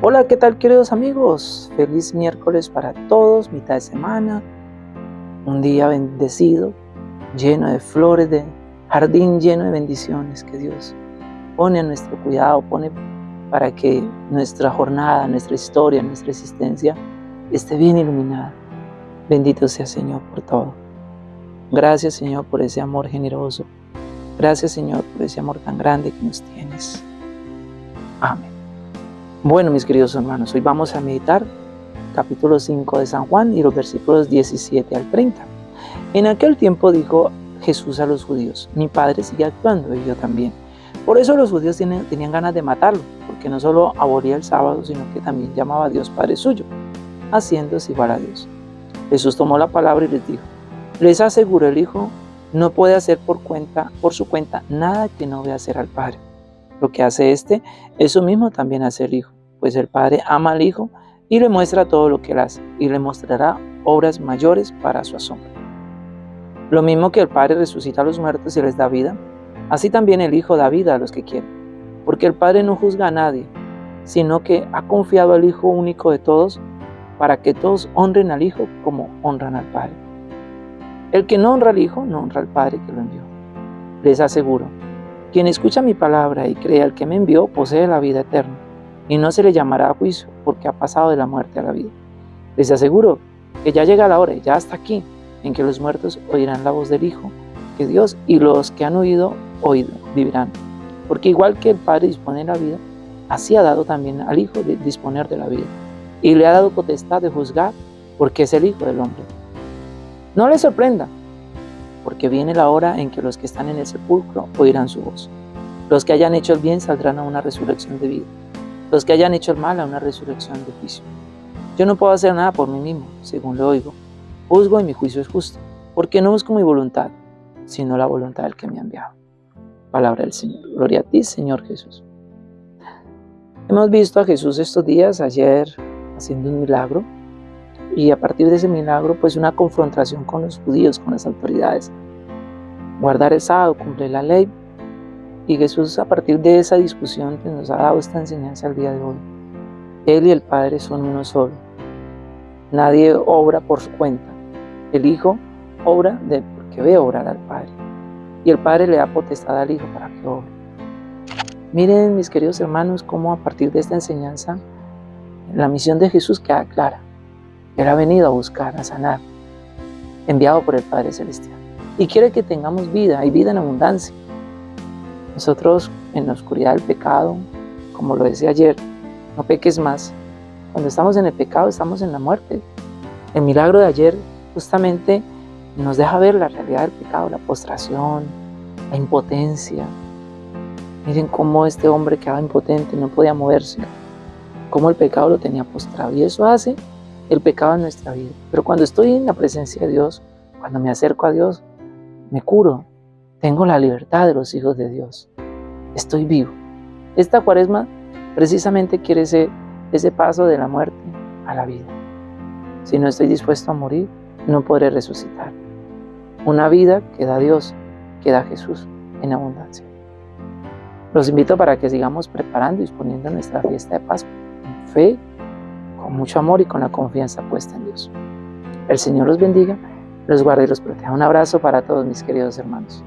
Hola, ¿qué tal queridos amigos? Feliz miércoles para todos, mitad de semana, un día bendecido, lleno de flores, de jardín lleno de bendiciones que Dios pone a nuestro cuidado, pone para que nuestra jornada, nuestra historia, nuestra existencia esté bien iluminada. Bendito sea Señor por todo. Gracias Señor por ese amor generoso. Gracias Señor por ese amor tan grande que nos tienes. Amén. Bueno, mis queridos hermanos, hoy vamos a meditar capítulo 5 de San Juan y los versículos 17 al 30. En aquel tiempo dijo Jesús a los judíos, mi padre sigue actuando y yo también. Por eso los judíos tenían ganas de matarlo, porque no solo abolía el sábado, sino que también llamaba a Dios Padre suyo, haciéndose igual a Dios. Jesús tomó la palabra y les dijo, les aseguro el Hijo no puede hacer por, cuenta, por su cuenta nada que no vea hacer al Padre. Lo que hace este, eso mismo también hace el Hijo, pues el Padre ama al Hijo y le muestra todo lo que él hace, y le mostrará obras mayores para su asombro. Lo mismo que el Padre resucita a los muertos y les da vida, así también el Hijo da vida a los que quieren, porque el Padre no juzga a nadie, sino que ha confiado al Hijo único de todos, para que todos honren al Hijo como honran al Padre. El que no honra al Hijo, no honra al Padre que lo envió. Les aseguro, quien escucha mi palabra y cree al que me envió posee la vida eterna, y no se le llamará a juicio, porque ha pasado de la muerte a la vida. Les aseguro que ya llega la hora, ya hasta aquí, en que los muertos oirán la voz del Hijo, que Dios y los que han oído, oído, vivirán. Porque igual que el Padre dispone de la vida, así ha dado también al Hijo de disponer de la vida, y le ha dado potestad de juzgar, porque es el Hijo del Hombre. No le sorprenda, porque viene la hora en que los que están en el sepulcro oirán su voz. Los que hayan hecho el bien saldrán a una resurrección de vida. Los que hayan hecho el mal a una resurrección de juicio. Yo no puedo hacer nada por mí mismo, según lo oigo. Juzgo y mi juicio es justo, porque no busco mi voluntad, sino la voluntad del que me ha enviado. Palabra del Señor. Gloria a ti, Señor Jesús. Hemos visto a Jesús estos días, ayer haciendo un milagro, y a partir de ese milagro, pues una confrontación con los judíos, con las autoridades. Guardar el sábado, cumplir la ley. Y Jesús a partir de esa discusión pues, nos ha dado esta enseñanza al día de hoy. Él y el Padre son uno solo. Nadie obra por su cuenta. El Hijo obra porque ve obrar al Padre. Y el Padre le da potestad al Hijo para que obre. Miren, mis queridos hermanos, cómo a partir de esta enseñanza la misión de Jesús queda clara. Él ha venido a buscar, a sanar, enviado por el Padre Celestial. Y quiere que tengamos vida y vida en abundancia. Nosotros en la oscuridad del pecado, como lo decía ayer, no peques más. Cuando estamos en el pecado estamos en la muerte. El milagro de ayer justamente nos deja ver la realidad del pecado, la postración, la impotencia. Miren cómo este hombre quedaba impotente, no podía moverse, cómo el pecado lo tenía postrado. Y eso hace el pecado en nuestra vida. Pero cuando estoy en la presencia de Dios, cuando me acerco a Dios, me curo. Tengo la libertad de los hijos de Dios. Estoy vivo. Esta cuaresma precisamente quiere ser ese paso de la muerte a la vida. Si no estoy dispuesto a morir, no podré resucitar. Una vida que da Dios, que da Jesús en abundancia. Los invito para que sigamos preparando y disponiendo nuestra fiesta de Pascua en fe con mucho amor y con la confianza puesta en Dios. El Señor los bendiga, los guarde y los proteja. Un abrazo para todos mis queridos hermanos.